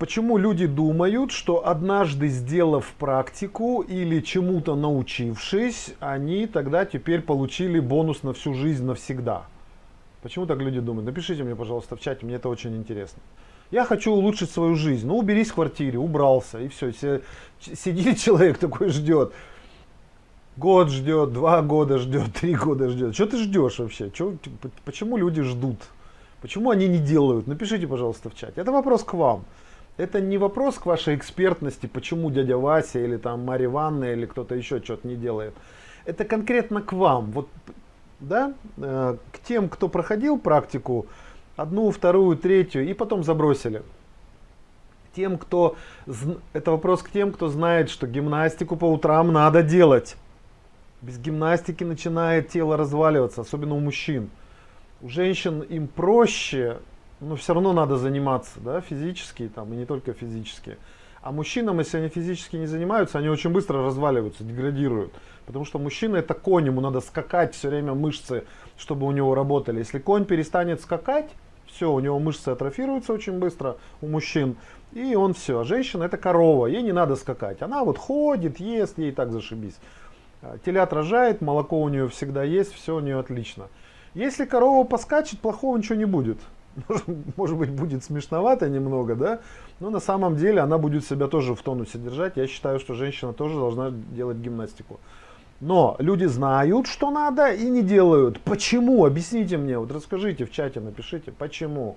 Почему люди думают, что однажды сделав практику или чему-то научившись, они тогда теперь получили бонус на всю жизнь навсегда? Почему так люди думают? Напишите мне, пожалуйста, в чате, мне это очень интересно. Я хочу улучшить свою жизнь. Ну, уберись в квартире, убрался, и все. Сидит человек такой, ждет. Год ждет, два года ждет, три года ждет. Что ты ждешь вообще? Чё, почему люди ждут? Почему они не делают? Напишите, пожалуйста, в чате. Это вопрос к вам. Это не вопрос к вашей экспертности, почему дядя Вася или там Марья Ивановна или кто-то еще что-то не делает. Это конкретно к вам. Вот, да, э, к тем, кто проходил практику, одну, вторую, третью, и потом забросили. Тем, кто, это вопрос к тем, кто знает, что гимнастику по утрам надо делать. Без гимнастики начинает тело разваливаться, особенно у мужчин. У женщин им проще, но все равно надо заниматься, да, физически там, и не только физически. А мужчинам, если они физически не занимаются, они очень быстро разваливаются, деградируют. Потому что мужчина это конь, ему надо скакать все время мышцы, чтобы у него работали. Если конь перестанет скакать, все, у него мышцы атрофируются очень быстро у мужчин, и он все. А женщина это корова, ей не надо скакать. Она вот ходит, ест, ей так зашибись. А, телят рожает, молоко у нее всегда есть, все у нее отлично. Если корова поскачет, плохого ничего не будет может быть, будет смешновато немного, да, но на самом деле она будет себя тоже в тонусе держать. Я считаю, что женщина тоже должна делать гимнастику. Но люди знают, что надо и не делают. Почему? Объясните мне, вот расскажите в чате, напишите, почему. Почему?